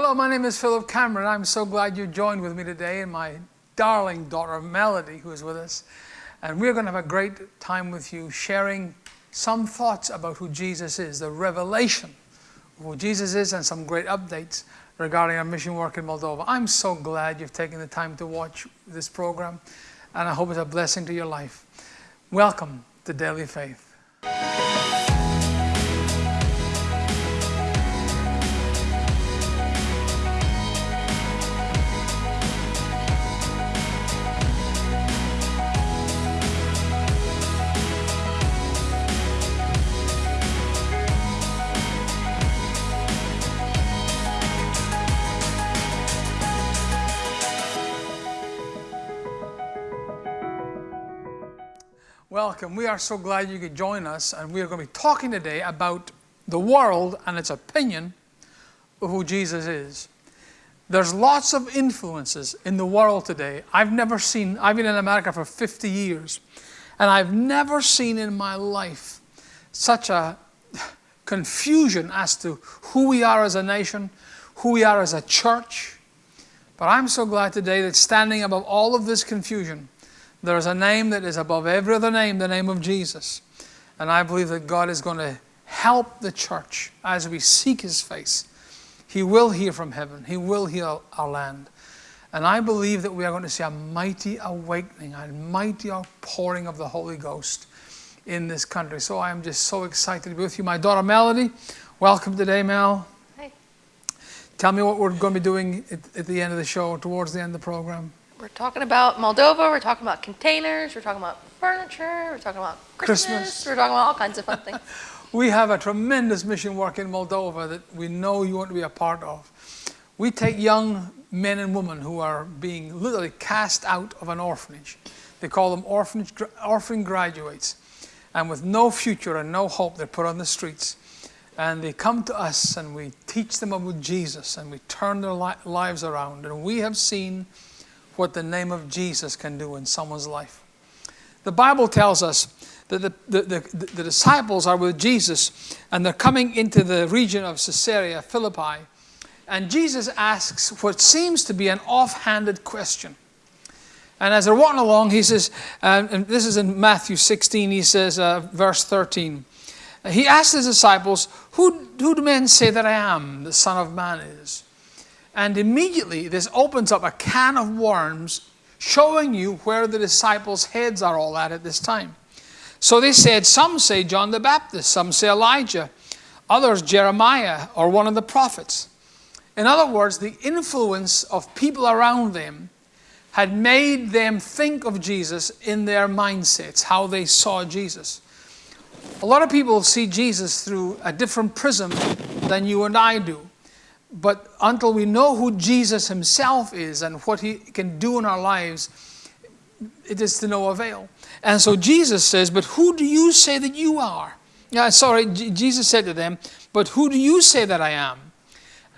Hello, my name is Philip Cameron. I'm so glad you joined with me today and my darling daughter Melody, who is with us. And we're going to have a great time with you sharing some thoughts about who Jesus is, the revelation of who Jesus is, and some great updates regarding our mission work in Moldova. I'm so glad you've taken the time to watch this program, and I hope it's a blessing to your life. Welcome to Daily Faith. Welcome. We are so glad you could join us, and we are going to be talking today about the world and its opinion of who Jesus is. There's lots of influences in the world today. I've never seen, I've been in America for 50 years, and I've never seen in my life such a confusion as to who we are as a nation, who we are as a church. But I'm so glad today that standing above all of this confusion, there is a name that is above every other name, the name of Jesus. And I believe that God is going to help the church as we seek His face. He will hear from heaven, He will heal our land. And I believe that we are going to see a mighty awakening, a mighty outpouring of the Holy Ghost in this country. So I am just so excited to be with you. My daughter Melody, welcome today, Mel. Hi. Tell me what we're going to be doing at, at the end of the show, towards the end of the program. We're talking about Moldova, we're talking about containers, we're talking about furniture, we're talking about Christmas, Christmas. we're talking about all kinds of fun things. We have a tremendous mission work in Moldova that we know you want to be a part of. We take young men and women who are being literally cast out of an orphanage. They call them orphanage, orphan graduates. And with no future and no hope, they're put on the streets. And they come to us and we teach them about Jesus and we turn their li- lives around. And we have seen what the name of Jesus can do in someone's life. The Bible tells us that the, the, the, the disciples are with Jesus and they're coming into the region of Caesarea Philippi. And Jesus asks what seems to be an offhanded question. And as they're walking along, he says, uh, and this is in Matthew 16, he says, uh, verse 13. He asked his disciples, who, who do men say that I am, the Son of Man is? And immediately this opens up a can of worms showing you where the disciples' heads are all at at this time. So they said, Some say John the Baptist, some say Elijah, others Jeremiah or one of the prophets. In other words, the influence of people around them had made them think of Jesus in their mindsets, how they saw Jesus. A lot of people see Jesus through a different prism than you and I do. But until we know who Jesus himself is and what he can do in our lives, it is to no avail. And so Jesus says, But who do you say that you are? Yeah, sorry, J- Jesus said to them, But who do you say that I am?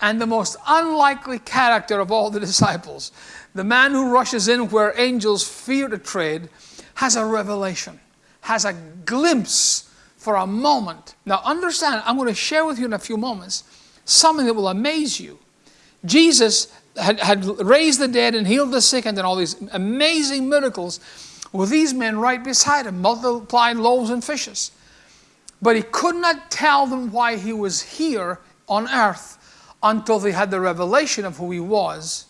And the most unlikely character of all the disciples, the man who rushes in where angels fear to tread, has a revelation, has a glimpse for a moment. Now, understand, I'm going to share with you in a few moments something that will amaze you. Jesus had, had raised the dead and healed the sick and done all these amazing miracles with these men right beside him, multiplying loaves and fishes. But he could not tell them why he was here on earth until they had the revelation of who he was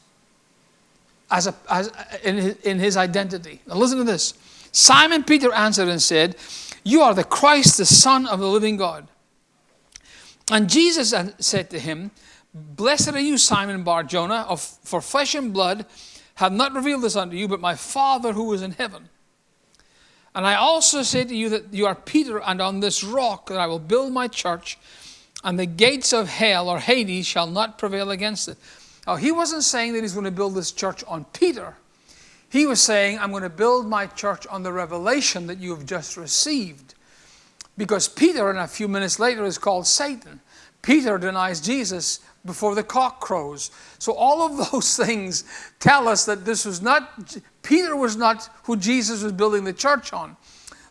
as a, as, in, his, in his identity. Now listen to this. Simon Peter answered and said, You are the Christ, the Son of the living God. And Jesus said to him, Blessed are you, Simon Bar Jonah, of, for flesh and blood have not revealed this unto you, but my Father who is in heaven. And I also say to you that you are Peter, and on this rock that I will build my church, and the gates of hell or Hades shall not prevail against it. Now, he wasn't saying that he's going to build this church on Peter. He was saying, I'm going to build my church on the revelation that you have just received. Because Peter, in a few minutes later, is called Satan. Peter denies Jesus before the cock crows. So all of those things tell us that this was not, Peter was not who Jesus was building the church on.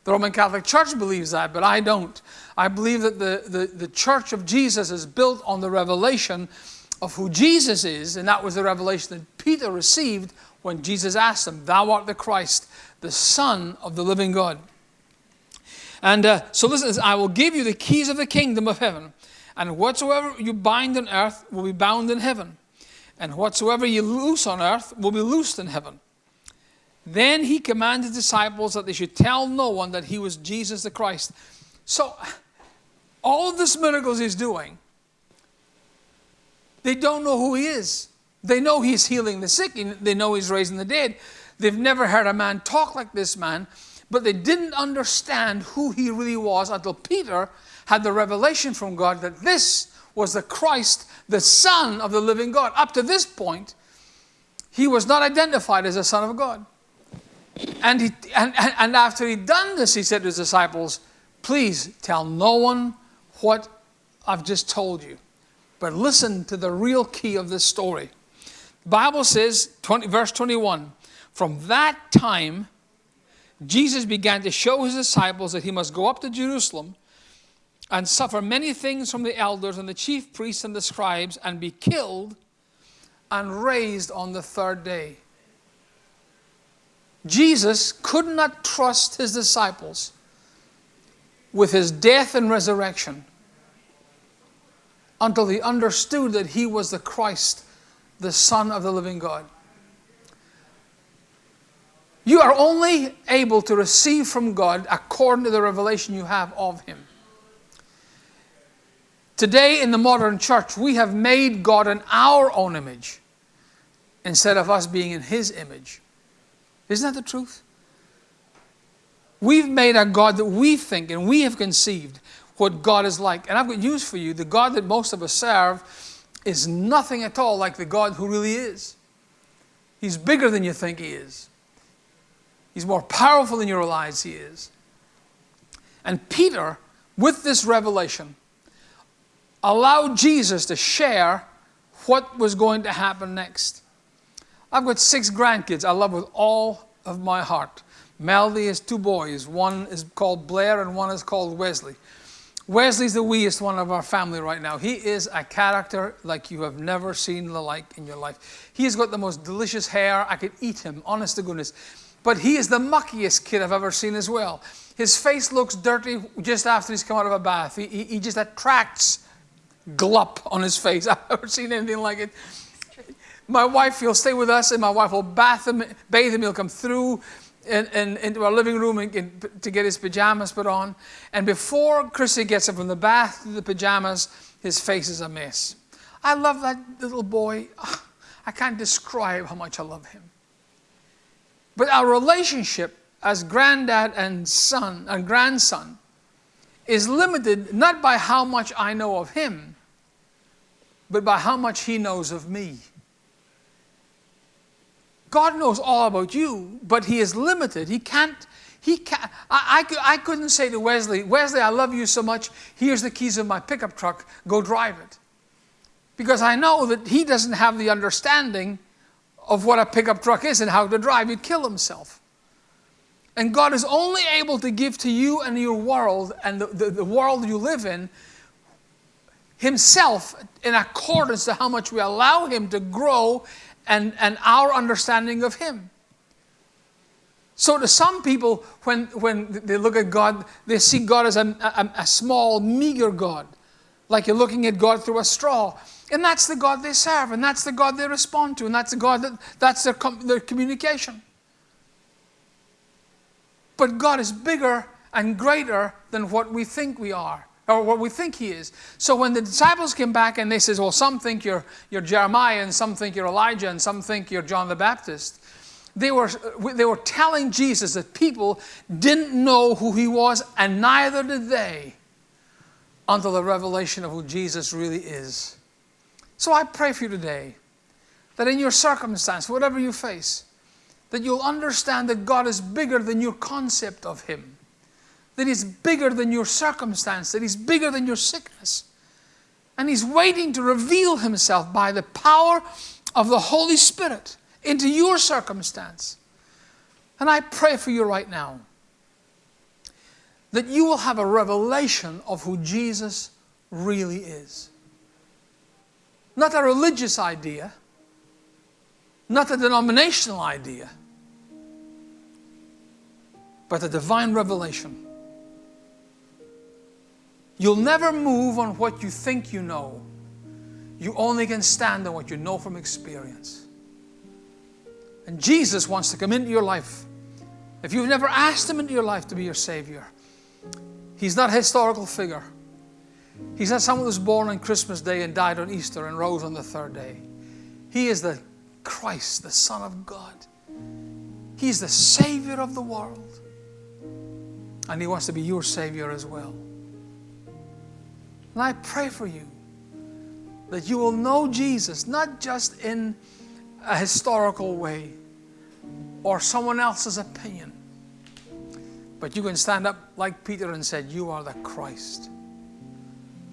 The Roman Catholic Church believes that, but I don't. I believe that the, the, the church of Jesus is built on the revelation of who Jesus is, and that was the revelation that Peter received when Jesus asked him, Thou art the Christ, the Son of the living God. And uh, so listen, I will give you the keys of the kingdom of heaven, and whatsoever you bind on earth will be bound in heaven, and whatsoever you loose on earth will be loosed in heaven. Then he commanded disciples that they should tell no one that he was Jesus the Christ. So, all of these miracles he's doing, they don't know who he is. They know he's healing the sick, they know he's raising the dead. They've never heard a man talk like this man, but they didn't understand who he really was until Peter had the revelation from God that this was the Christ, the Son of the living God. Up to this point, he was not identified as a Son of God. And, he, and, and after he'd done this, he said to his disciples, Please tell no one what I've just told you. But listen to the real key of this story. The Bible says, 20, verse 21, from that time, Jesus began to show his disciples that he must go up to Jerusalem and suffer many things from the elders and the chief priests and the scribes and be killed and raised on the third day. Jesus could not trust his disciples with his death and resurrection until he understood that he was the Christ, the Son of the living God. You are only able to receive from God according to the revelation you have of him. Today in the modern church, we have made God in our own image instead of us being in his image. Isn't that the truth? We've made a God that we think and we have conceived what God is like. And I've got news for you the God that most of us serve is nothing at all like the God who really is. He's bigger than you think He is, He's more powerful than you realize He is. And Peter, with this revelation, allowed Jesus to share what was going to happen next. I've got six grandkids I love with all of my heart. Melody has two boys. One is called Blair and one is called Wesley. Wesley's the weest one of our family right now. He is a character like you have never seen the like in your life. He has got the most delicious hair. I could eat him, honest to goodness. But he is the muckiest kid I've ever seen as well. His face looks dirty just after he's come out of a bath. He, he, he just attracts glup on his face. I've never seen anything like it. My wife, he'll stay with us and my wife will bath him, bathe him. He'll come through in, in, into our living room and, to get his pajamas put on. And before Chrissy gets up from the bath to the pajamas, his face is a mess. I love that little boy. Ah, I can't describe how much I love him. But our relationship as granddad and son and grandson is limited not by how much I know of him, but by how much he knows of me. God knows all about you, but he is limited. He can't, he can't, I, I, I couldn't say to Wesley, Wesley, I love you so much, here's the keys of my pickup truck, go drive it. Because I know that he doesn't have the understanding of what a pickup truck is and how to drive. He'd kill himself. And God is only able to give to you and your world and the, the, the world you live in Himself in accordance to how much we allow Him to grow and, and our understanding of Him. So to some people, when, when they look at God, they see God as a, a, a, small, meager God, like you're looking at God through a straw. And that's the God they serve, and that's the God they respond to, and that's the God that that's their, their communication. But God is bigger and greater than what we think we are or what we think he is. So when the disciples came back and they says, well, some think you're, you're Jeremiah and some think you're Elijah and some think you're John the Baptist, they were, they were telling Jesus that people didn't know who he was and neither did they until the revelation of who Jesus really is. So I pray for you today that in your circumstance, whatever you face, that you'll understand that God is bigger than your concept of him that He's bigger than your circumstance, that He's bigger than your sickness. And He's waiting to reveal Himself by the power of the Holy Spirit into your circumstance. And I pray for you right now that you will have a revelation of who Jesus really is. Not a religious idea, not a denominational idea, but a divine revelation. You'll never move on what you think you know. You only can stand on what you know from experience. And Jesus wants to come into your life. If you've never asked Him into your life to be your Savior, He's not a historical figure. He's not someone was born on Christmas Day and died on Easter and rose on the third day. He is the Christ, the Son of God. He's the Savior of the world. And He wants to be your Savior as well. And I pray for you that you will know Jesus, not just in a historical way or someone else's opinion, but you can stand up like Peter and said, You are the Christ,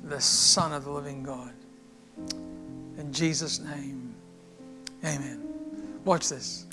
the Son of the living God. In Jesus' name, amen. Watch this.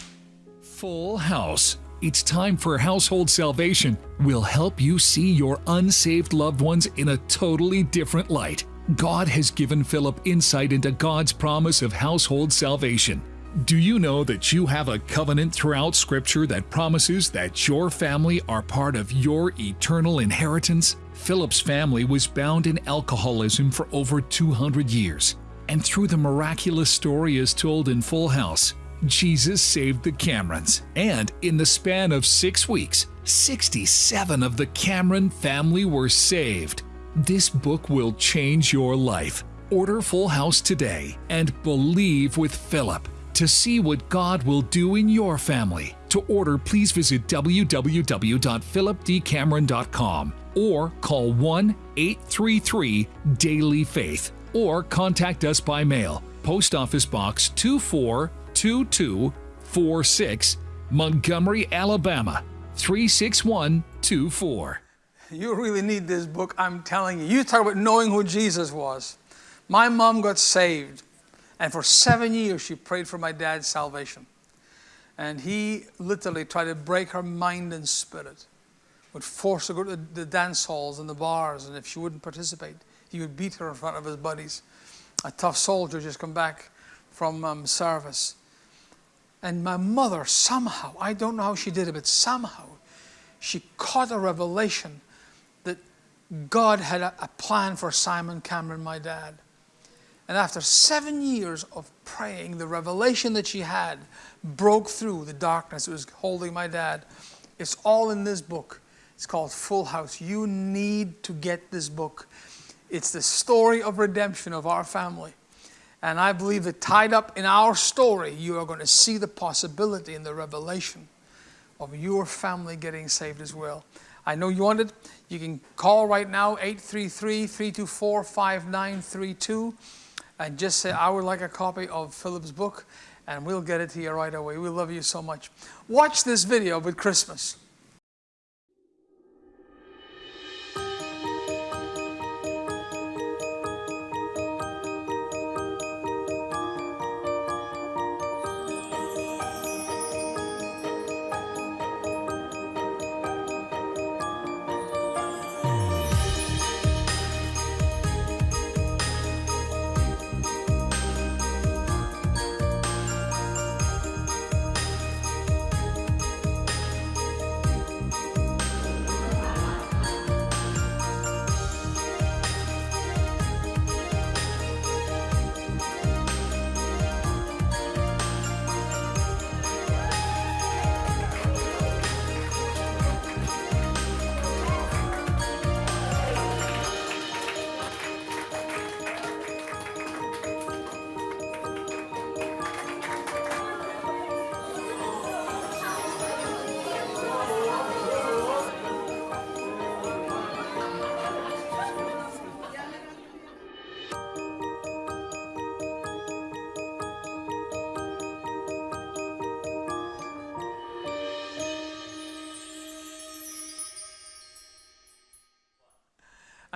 Full House. It's time for Household Salvation. We'll help you see your unsaved loved ones in a totally different light. God has given Philip insight into God's promise of household salvation. Do you know that you have a covenant throughout Scripture that promises that your family are part of your eternal inheritance? Philip's family was bound in alcoholism for over 200 years. And through the miraculous story as told in Full House, Jesus saved the Camerons. And in the span of six weeks, 67 of the Cameron family were saved. This book will change your life. Order Full House today and believe with Philip to see what God will do in your family. To order, please visit www.philipdcameron.com or call 1 833 Daily Faith or contact us by mail. Post Office Box 242246, Montgomery, Alabama 36124. You really need this book, I'm telling you. You talk about knowing who Jesus was. My mom got saved, and for seven years she prayed for my dad's salvation. And he literally tried to break her mind and spirit, would force her to go to the dance halls and the bars, and if she wouldn't participate, he would beat her in front of his buddies. A tough soldier just come back from um, service. And my mother, somehow, I don't know how she did it, but somehow, she caught a revelation that God had a, a plan for Simon Cameron, my dad. And after seven years of praying, the revelation that she had broke through the darkness that was holding my dad. It's all in this book. It's called Full House. You need to get this book. It's the story of redemption of our family. And I believe that tied up in our story, you are going to see the possibility and the revelation of your family getting saved as well. I know you want it. You can call right now, 833-324-5932, and just say, I would like a copy of Philip's book, and we'll get it to you right away. We love you so much. Watch this video with Christmas.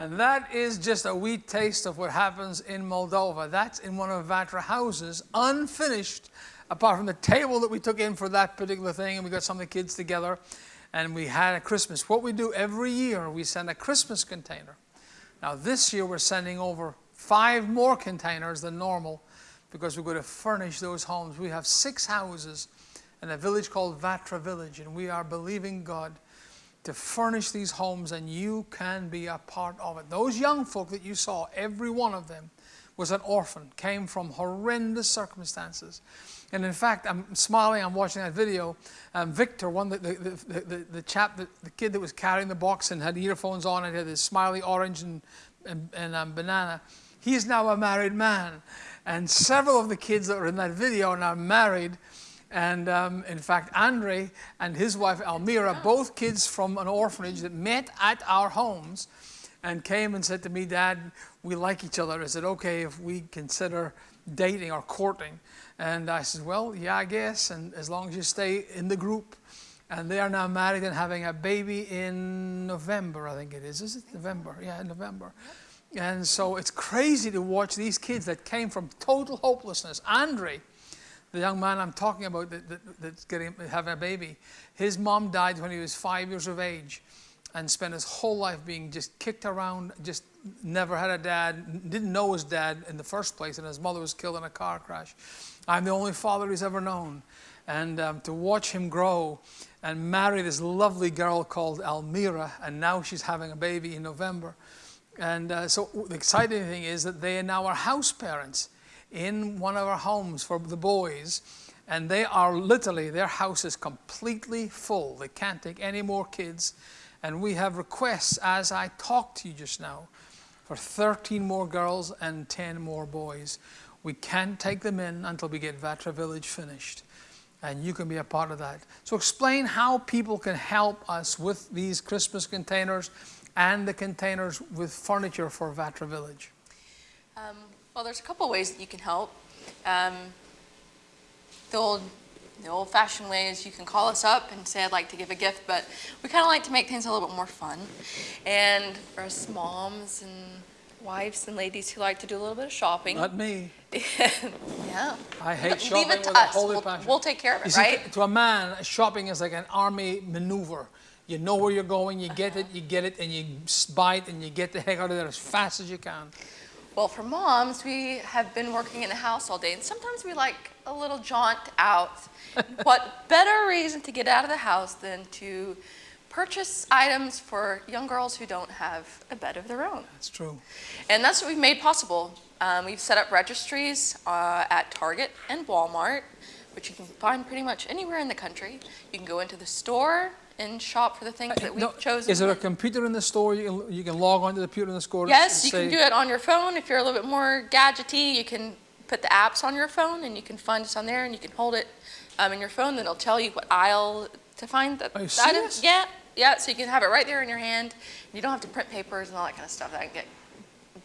And that is just a wee taste of what happens in Moldova. That's in one of Vatra houses, unfinished, apart from the table that we took in for that particular thing, and we got some of the kids together, and we had a Christmas. What we do every year, we send a Christmas container. Now this year we're sending over five more containers than normal because we're going to furnish those homes. We have six houses in a village called Vatra Village, and we are believing God to furnish these homes, and you can be a part of it. Those young folk that you saw, every one of them was an orphan, came from horrendous circumstances. And in fact, I'm smiling, I'm watching that video. Um, Victor, one the, the, the, the, the chap, the, the kid that was carrying the box and had earphones on and had his smiley orange and, and, and um, banana, he is now a married man. And several of the kids that were in that video are now married. And um, in fact, Andre and his wife Almira, both kids from an orphanage that met at our homes and came and said to me, Dad, we like each other. Is it okay if we consider dating or courting? And I said, Well, yeah, I guess. And as long as you stay in the group. And they are now married and having a baby in November, I think it is. Is it November? Yeah, November. And so it's crazy to watch these kids that came from total hopelessness. Andre, the young man I'm talking about that, that, that's getting having a baby, his mom died when he was five years of age, and spent his whole life being just kicked around. Just never had a dad, didn't know his dad in the first place, and his mother was killed in a car crash. I'm the only father he's ever known, and um, to watch him grow and marry this lovely girl called Almira, and now she's having a baby in November. And uh, so the exciting thing is that they now are house parents in one of our homes for the boys. And they are literally, their house is completely full. They can't take any more kids. And we have requests, as I talked to you just now, for 13 more girls and 10 more boys. We can't take them in until we get Vatra Village finished. And you can be a part of that. So explain how people can help us with these Christmas containers and the containers with furniture for Vatra Village. Um, well, there's a couple ways that you can help. Um, the old, the old-fashioned way is you can call us up and say I'd like to give a gift, but we kind of like to make things a little bit more fun. And for us moms and wives and ladies who like to do a little bit of shopping, Not me. yeah, I hate Leave shopping it to with a us. holy We'll, passion. we'll take care of it, see, right? to a man, shopping is like an army maneuver. You know where you're going, you get it, you get it, and you buy it, and you get the heck out of there as fast as you can. Well, for moms, we have been working in the house all day, and sometimes we like a little jaunt out. what better reason to get out of the house than to purchase items for young girls who don't have a bed of their own? That's true. And that's what we've made possible. Um, we've set up registries uh, at Target and Walmart, which you can find pretty much anywhere in the country. You can go into the store and shop for the things that we've No, chosen. Is there a computer in the store? You can, you can log onto the computer in the store? Yes, you can do it on your phone. If you're a little bit more gadgety, you can put the apps on your phone and you can find us on there and you can hold it um, in your phone. Then it'll tell you what aisle to find the the item. Yeah, yeah. So you can have it right there in your hand. You don't have to print papers and all that kind of stuff that can get.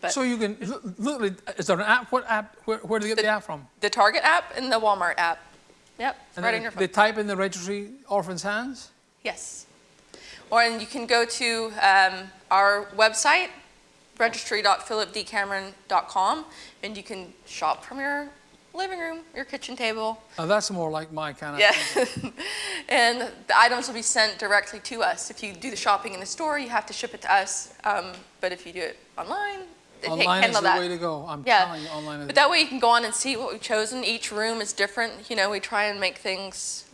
But So you can, literally, is there an app? What app? Where, where do you get the, The- app from? the Target app and the Walmart app. Yep, And right in your They type in the registry, orphan's hands? Yes. Or and you can go to um, our website, registry.philipdcameron.com, and you can shop from your living room, your kitchen table, Now that's more like my kind of. Yeah. and the items will be sent directly to us. If you do the shopping in the store, you have to ship it to us. Um, but if you do it online, Online is the that. way to go. I'm Yeah. telling you, online is. But that way you can go on and see what we've chosen. Each room is different. You know, we try and make things,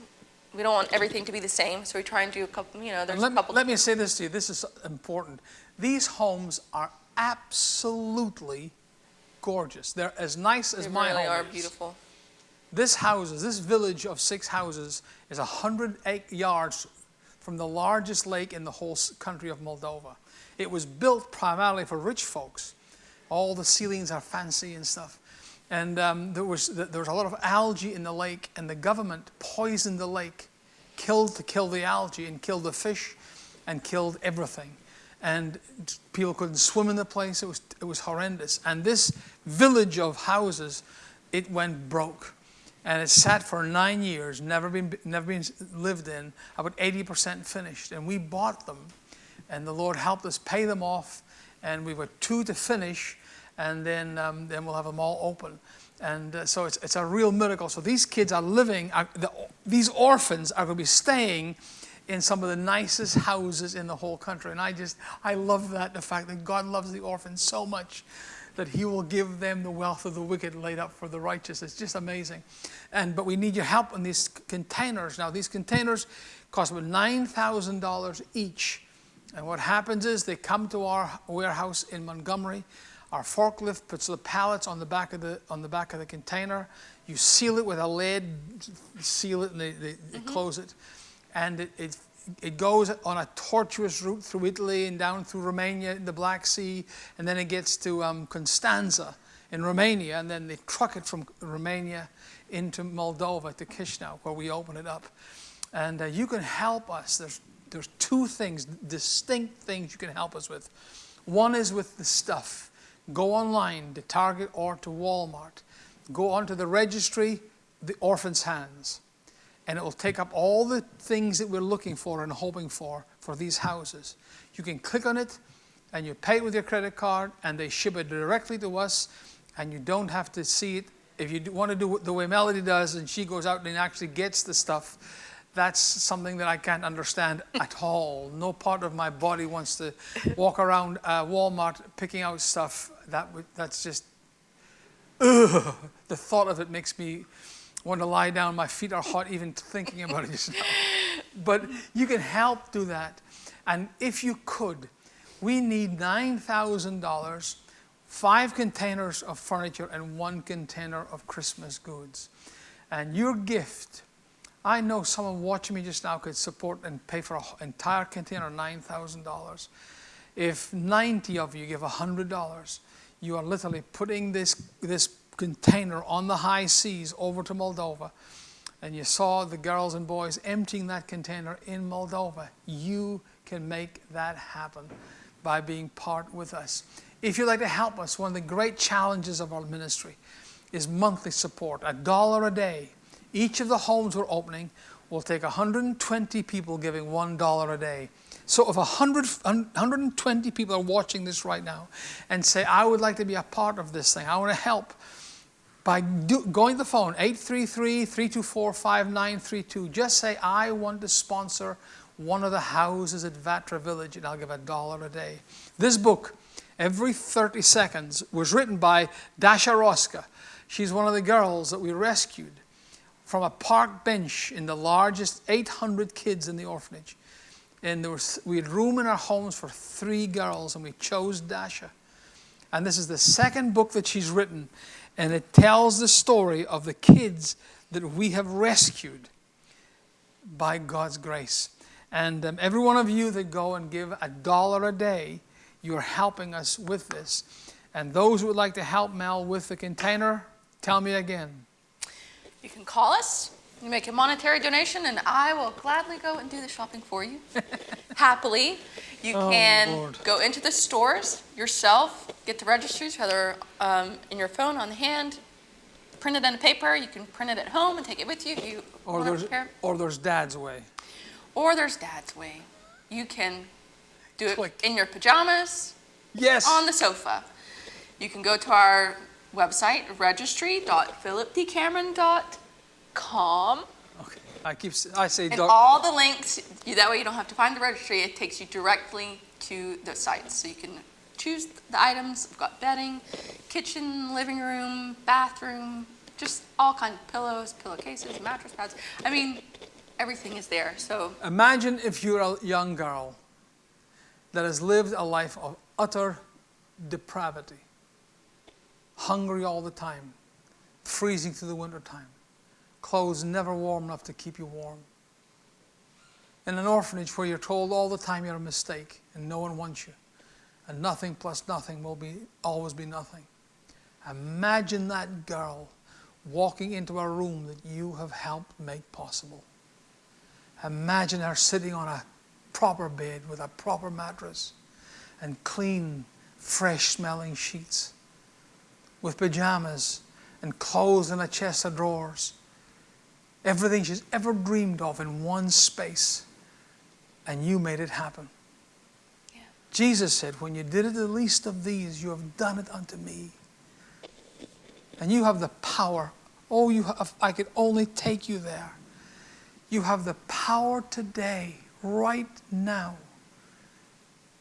we don't want everything to be the same. So we try and do a couple, you know, there's let, a couple. let me say this to you. This is important. These homes are absolutely gorgeous. They're as nice as they my really home are is. beautiful. This houses, this village of six houses, is 100 yards from the largest lake in the whole country of Moldova. It was built primarily for rich folks. All the ceilings are fancy and stuff. And um, there, was, there was a lot of algae in the lake, and the government poisoned the lake, killed to kill the algae, and killed the fish, and killed everything. And people couldn't swim in the place. It was, it was horrendous. And this village of houses, it went broke and it sat for nine years, never been never been lived in, about 80% finished. And we bought them, and the Lord helped us pay them off, and we were two to finish, and then um, then we'll have them all open. And uh, so it's, it's a real miracle. So these kids are living, are, the, these orphans are going to be staying in some of the nicest houses in the whole country. And I just, I love that, the fact that God loves the orphans so much that he will give them the wealth of the wicked laid up for the righteous. It's just amazing. And but we need your help on these containers. Now these containers cost about nine thousand dollars each. And what happens is they come to our warehouse in Montgomery. Our forklift puts the pallets on the back of the on the back of the container. You seal it with a lid, seal it, and they, they, they close it. And it, it it goes on a tortuous route through Italy and down through Romania in the Black Sea, and then it gets to um, Constanza in Romania, and then they truck it from Romania into Moldova to Chisinau, where we open it up. And uh, you can help us. There's, there's two things, distinct things you can help us with. One is with the stuff. Go online to Target or to Walmart. Go onto the registry, the orphan's hands and it will take up all the things that we're looking for and hoping for for these houses. You can click on it and you pay it with your credit card and they ship it directly to us and you don't have to see it. If you want to do it the way Melody does and she goes out and actually gets the stuff, that's something that I can't understand at all. No part of my body wants to walk around uh, Walmart picking out stuff. That that's just, ugh, the thought of it makes me want to lie down. My feet are hot even thinking about it just now. But you can help do that. And if you could, we need $9,000, five containers of furniture, and one container of Christmas goods. And your gift, I know someone watching me just now could support and pay for an entire container, $9,000. If 90 of you give $100, you are literally putting this, this container on the high seas over to Moldova, and you saw the girls and boys emptying that container in Moldova, you can make that happen by being part with us. If you'd like to help us, one of the great challenges of our ministry is monthly support, a dollar a day. Each of the homes we're opening will take 120 people giving $1 a day. So if 100, 120 people are watching this right now and say, I would like to be a part of this thing, I want to help, by do, going to the phone, 833-324-5932, just say, I want to sponsor one of the houses at Vatra Village, and I'll give a dollar a day. This book, every 30 seconds, was written by Dasha Roska. She's one of the girls that we rescued from a park bench in the largest 800 kids in the orphanage. And there was, we had room in our homes for three girls, and we chose Dasha. And this is the second book that she's written and it tells the story of the kids that we have rescued by God's grace. And um, every one of you that go and give a dollar a day, you're helping us with this. And those who would like to help Mel with the container, tell me again. You can call us, you make a monetary donation, and I will gladly go and do the shopping for you. Happily. You Oh, can Lord. go into the stores yourself, get the registries, whether um, in your phone, on the hand, print it on a paper. You can print it at home and take it with you if you Or there's, or there's Dad's way. Or there's Dad's way. You can do it Click. in your pajamas, Yes. on the sofa. You can go to our website, registry.philipdcameron.com. Okay. I keep, I say, And all the links, that way you don't have to find the registry, it takes you directly to the sites. So you can choose the items, we've got bedding, kitchen, living room, bathroom, just all kinds of pillows, pillowcases, mattress pads. I mean, everything is there, so imagine if you're a young girl that has lived a life of utter depravity, hungry all the time, freezing through the winter time, clothes never warm enough to keep you warm. In an orphanage where you're told all the time you're a mistake and no one wants you, and nothing plus nothing will be always be nothing. Imagine that girl walking into a room that you have helped make possible. Imagine her sitting on a proper bed with a proper mattress and clean, fresh smelling sheets, with pajamas and clothes in a chest of drawers. Everything she's ever dreamed of in one space, and you made it happen. Yeah. Jesus said, When you did it the least of these, you have done it unto me. And you have the power. Oh, you have, I could only take you there. You have the power today, right now,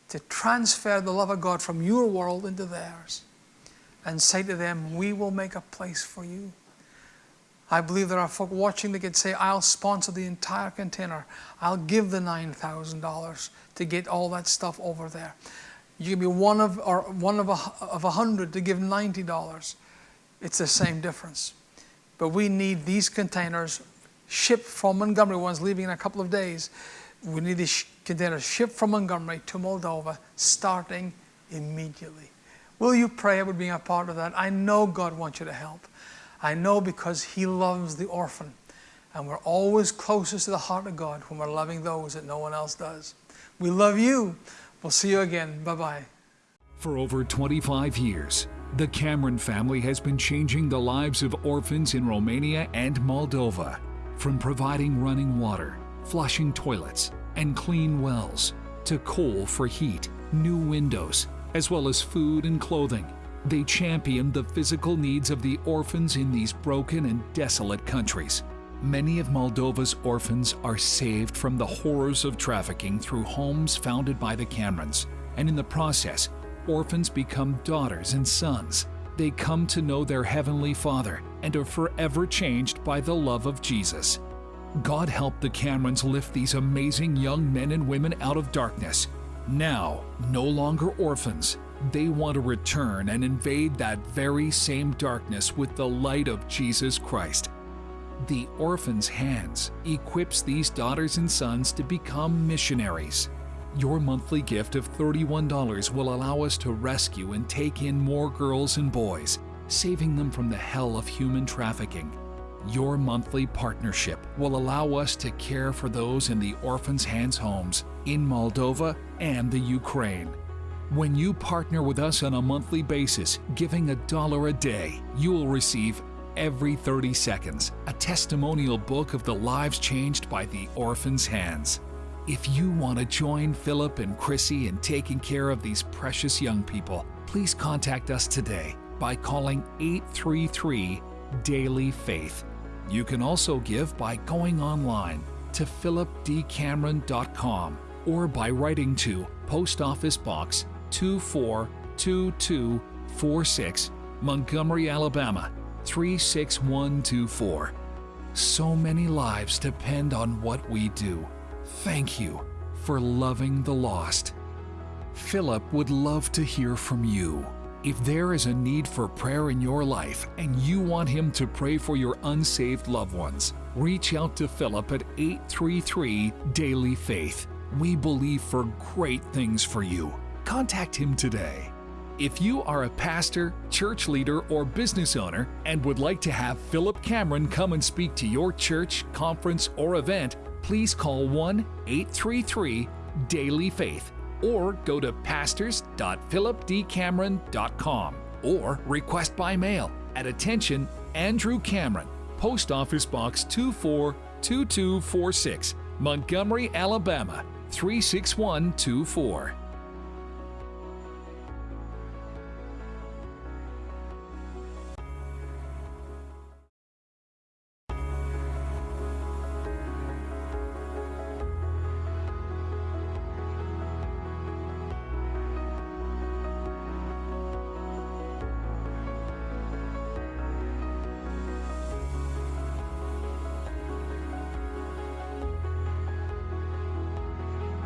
to transfer the love of God from your world into theirs. and say to them, We will make a place for you. I believe there are folk watching that could say, I'll sponsor the entire container. I'll give the $9,000 to get all that stuff over there. You can be one of, or one of a, of a hundred to give $90. It's the same difference. But we need these containers shipped from Montgomery, one's leaving in a couple of days. We need these containers shipped from Montgomery to Moldova starting immediately. Will you pray about being a part of that? I know God wants you to help. I know because He loves the orphan. And we're always closest to the heart of God when we're loving those that no one else does. We love you. We'll see you again. Bye bye. For over 25 years, the Cameron family has been changing the lives of orphans in Romania and Moldova. From providing running water, flushing toilets, and clean wells, to coal for heat, new windows, as well as food and clothing. They champion the physical needs of the orphans in these broken and desolate countries. Many of Moldova's orphans are saved from the horrors of trafficking through homes founded by the Camerons, and in the process, orphans become daughters and sons. They come to know their Heavenly Father and are forever changed by the love of Jesus. God help the Camerons lift these amazing young men and women out of darkness. Now, no longer orphans, they want to return and invade that very same darkness with the light of Jesus Christ. The Orphan's Hands equips these daughters and sons to become missionaries. Your monthly gift of $31 will allow us to rescue and take in more girls and boys, saving them from the hell of human trafficking. Your monthly partnership will allow us to care for those in the Orphan's Hands homes in Moldova and the Ukraine. When you partner with us on a monthly basis, giving a dollar a day, you will receive every 30 seconds a testimonial book of the lives changed by the Orphan's Hands. If you want to join Philip and Chrissy in taking care of these precious young people, please contact us today by calling 833 Daily Faith. You can also give by going online to philipdcameron.com or by writing to Post Office Box 242246, Montgomery, Alabama 36124. So many lives depend on what we do. Thank you for loving the lost. Philip would love to hear from you. If there is a need for prayer in your life and you want him to pray for your unsaved loved ones, reach out to Philip at 833 Daily Faith. We believe for great things for you. Contact him today. If you are a pastor, church leader, or business owner and would like to have Philip Cameron come and speak to your church, conference, or event, please call 1 833 Daily Faith or go to pastors.philipdcameron.com or request by mail at attention Andrew Cameron, Post Office Box 242246, Montgomery, Alabama 36124.